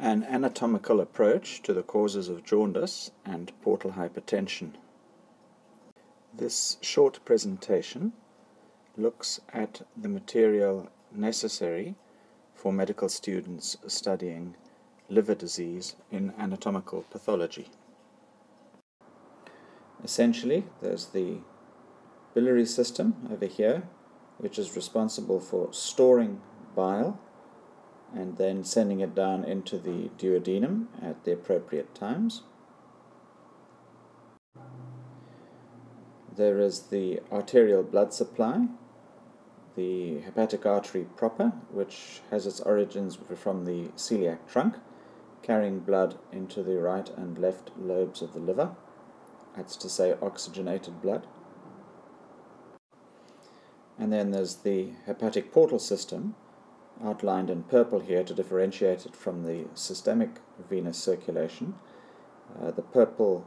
an anatomical approach to the causes of jaundice and portal hypertension. This short presentation looks at the material necessary for medical students studying liver disease in anatomical pathology. Essentially, there's the biliary system over here, which is responsible for storing bile and then sending it down into the duodenum at the appropriate times. There is the arterial blood supply, the hepatic artery proper, which has its origins from the celiac trunk, carrying blood into the right and left lobes of the liver. That's to say, oxygenated blood. And then there's the hepatic portal system, outlined in purple here to differentiate it from the systemic venous circulation. Uh, the purple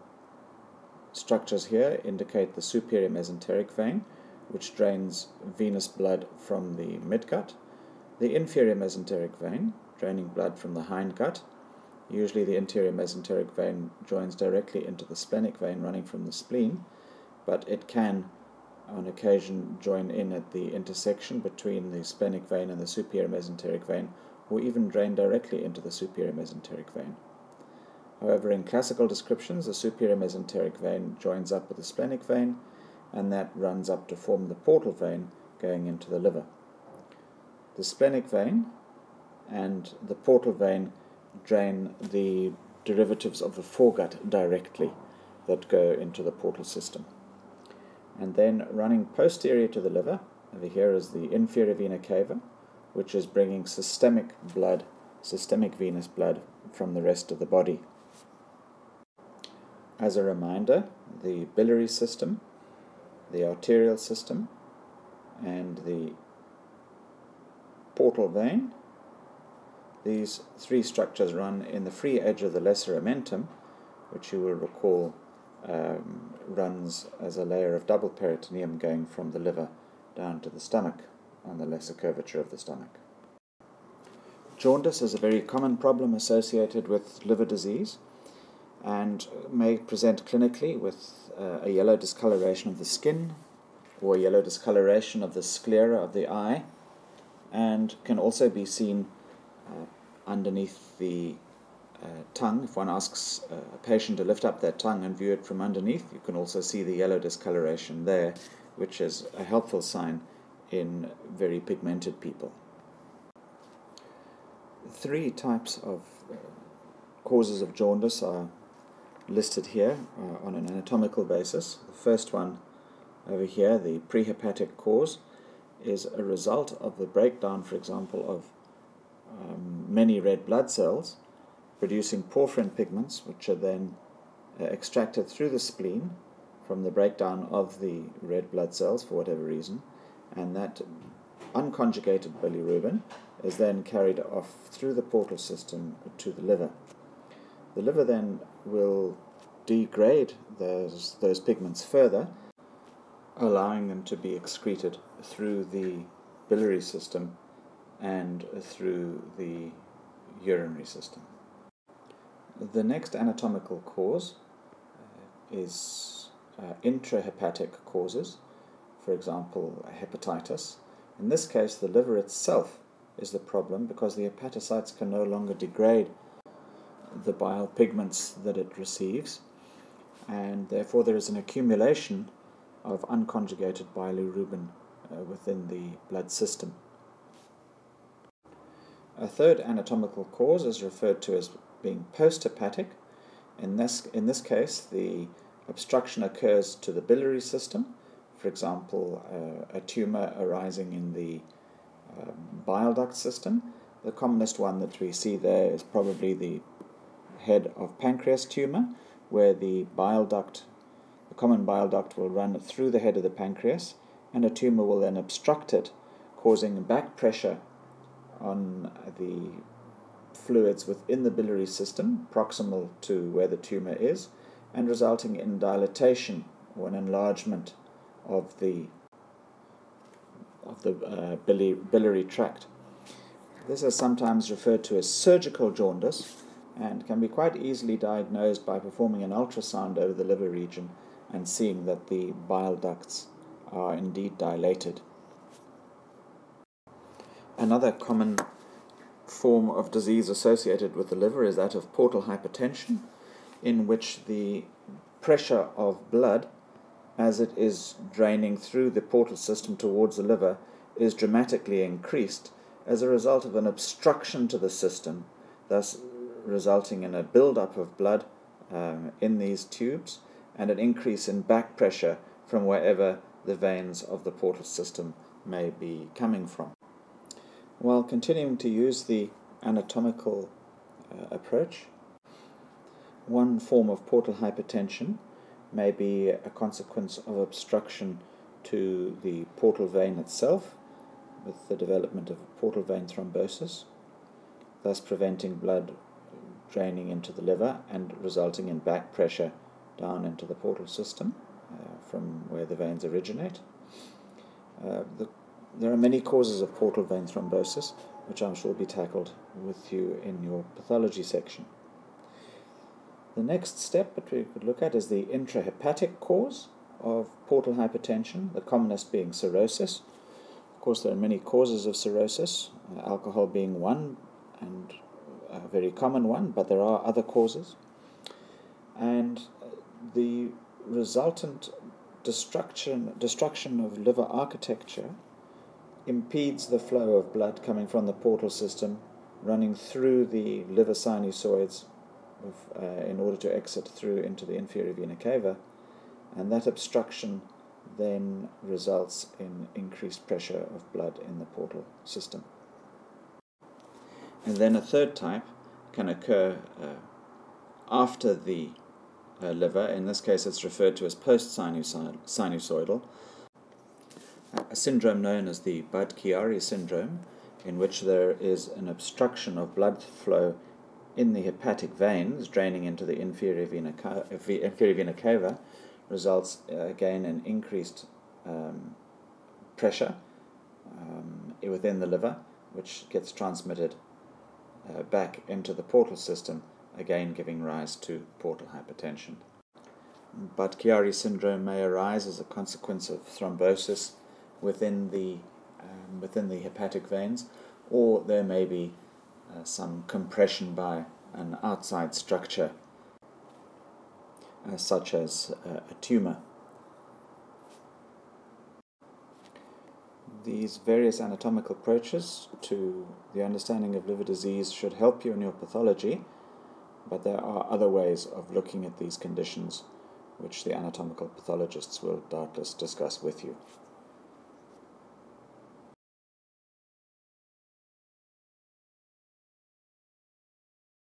structures here indicate the superior mesenteric vein, which drains venous blood from the midgut, the inferior mesenteric vein, draining blood from the hindgut. Usually the inferior mesenteric vein joins directly into the splenic vein running from the spleen, but it can on occasion join in at the intersection between the splenic vein and the superior mesenteric vein, or even drain directly into the superior mesenteric vein. However, in classical descriptions, the superior mesenteric vein joins up with the splenic vein, and that runs up to form the portal vein going into the liver. The splenic vein and the portal vein drain the derivatives of the foregut directly that go into the portal system and then running posterior to the liver, over here is the inferior vena cava, which is bringing systemic blood, systemic venous blood from the rest of the body. As a reminder, the biliary system, the arterial system, and the portal vein, these three structures run in the free edge of the lesser omentum, which you will recall um, runs as a layer of double peritoneum going from the liver down to the stomach on the lesser curvature of the stomach. Jaundice is a very common problem associated with liver disease and may present clinically with uh, a yellow discoloration of the skin or yellow discoloration of the sclera of the eye and can also be seen uh, underneath the tongue, if one asks a patient to lift up their tongue and view it from underneath, you can also see the yellow discoloration there, which is a helpful sign in very pigmented people. Three types of uh, causes of jaundice are listed here uh, on an anatomical basis. The first one over here, the prehepatic cause, is a result of the breakdown, for example, of um, many red blood cells producing porphyrin pigments, which are then uh, extracted through the spleen from the breakdown of the red blood cells for whatever reason, and that unconjugated bilirubin is then carried off through the portal system to the liver. The liver then will degrade those, those pigments further, allowing them to be excreted through the biliary system and through the urinary system. The next anatomical cause uh, is uh, intrahepatic causes, for example, hepatitis. In this case, the liver itself is the problem because the hepatocytes can no longer degrade the bile pigments that it receives, and therefore there is an accumulation of unconjugated bilirubin uh, within the blood system. A third anatomical cause is referred to as being posthepatic. In this, in this case, the obstruction occurs to the biliary system, for example, uh, a tumor arising in the uh, bile duct system. The commonest one that we see there is probably the head of pancreas tumor, where the bile duct, the common bile duct, will run through the head of the pancreas, and a tumor will then obstruct it, causing back pressure on the fluids within the biliary system, proximal to where the tumor is, and resulting in dilatation or an enlargement of the of the uh, biliary tract. This is sometimes referred to as surgical jaundice, and can be quite easily diagnosed by performing an ultrasound over the liver region and seeing that the bile ducts are indeed dilated. Another common form of disease associated with the liver is that of portal hypertension, in which the pressure of blood as it is draining through the portal system towards the liver is dramatically increased as a result of an obstruction to the system, thus resulting in a buildup of blood um, in these tubes and an increase in back pressure from wherever the veins of the portal system may be coming from. While continuing to use the anatomical uh, approach, one form of portal hypertension may be a consequence of obstruction to the portal vein itself with the development of portal vein thrombosis, thus preventing blood draining into the liver and resulting in back pressure down into the portal system uh, from where the veins originate. Uh, the, there are many causes of portal vein thrombosis, which I'm sure will be tackled with you in your pathology section. The next step that we could look at is the intrahepatic cause of portal hypertension, the commonest being cirrhosis. Of course, there are many causes of cirrhosis, uh, alcohol being one and a very common one, but there are other causes. And the resultant destruction, destruction of liver architecture impedes the flow of blood coming from the portal system running through the liver sinusoids of, uh, in order to exit through into the inferior vena cava, and that obstruction then results in increased pressure of blood in the portal system. And then a third type can occur uh, after the uh, liver. In this case, it's referred to as post-sinusoidal. A syndrome known as the Budd-Chiari syndrome, in which there is an obstruction of blood flow in the hepatic veins draining into the inferior vena, inferior vena cava, results uh, again in increased um, pressure um, within the liver, which gets transmitted uh, back into the portal system, again giving rise to portal hypertension. Budd-Chiari syndrome may arise as a consequence of thrombosis within the, um, within the hepatic veins, or there may be uh, some compression by an outside structure, uh, such as uh, a tumor. These various anatomical approaches to the understanding of liver disease should help you in your pathology, but there are other ways of looking at these conditions which the anatomical pathologists will doubtless discuss with you.